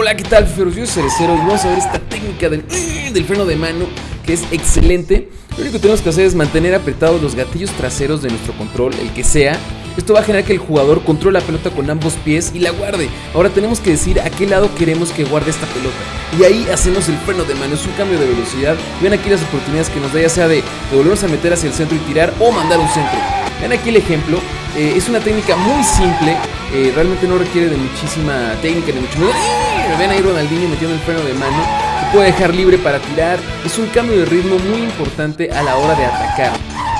Hola, ¿qué tal, soy Cerecero y vamos a ver esta técnica del, del freno de mano que es excelente. Lo único que tenemos que hacer es mantener apretados los gatillos traseros de nuestro control, el que sea. Esto va a generar que el jugador controle la pelota con ambos pies y la guarde. Ahora tenemos que decir a qué lado queremos que guarde esta pelota. Y ahí hacemos el freno de mano, es un cambio de velocidad. Ven aquí las oportunidades que nos da ya sea de, de volvernos a meter hacia el centro y tirar o mandar un centro. Ven aquí el ejemplo, eh, es una técnica muy simple, eh, realmente no requiere de muchísima técnica ni mucho menos. ¡Eh! Ven ahí Ronaldinho metiendo el freno de mano, se puede dejar libre para tirar, es un cambio de ritmo muy importante a la hora de atacar.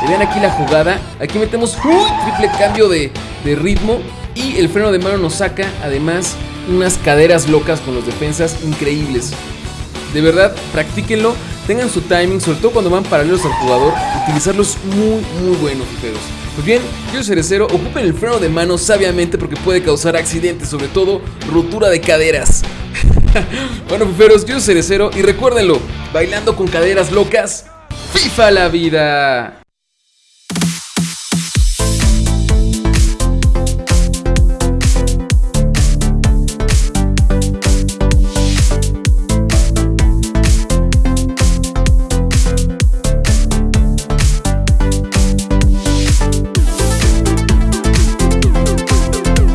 Vean aquí la jugada, aquí metemos un triple cambio de, de ritmo y el freno de mano nos saca además unas caderas locas con los defensas increíbles. De verdad, practíquenlo, tengan su timing, sobre todo cuando van paralelos al jugador, utilizarlos muy, muy buenos, fiferos. Pues bien, yo cerecero, ocupen el freno de mano sabiamente porque puede causar accidentes, sobre todo rotura de caderas. bueno, fiferos, yo cerecero y recuérdenlo, bailando con caderas locas, FIFA la vida.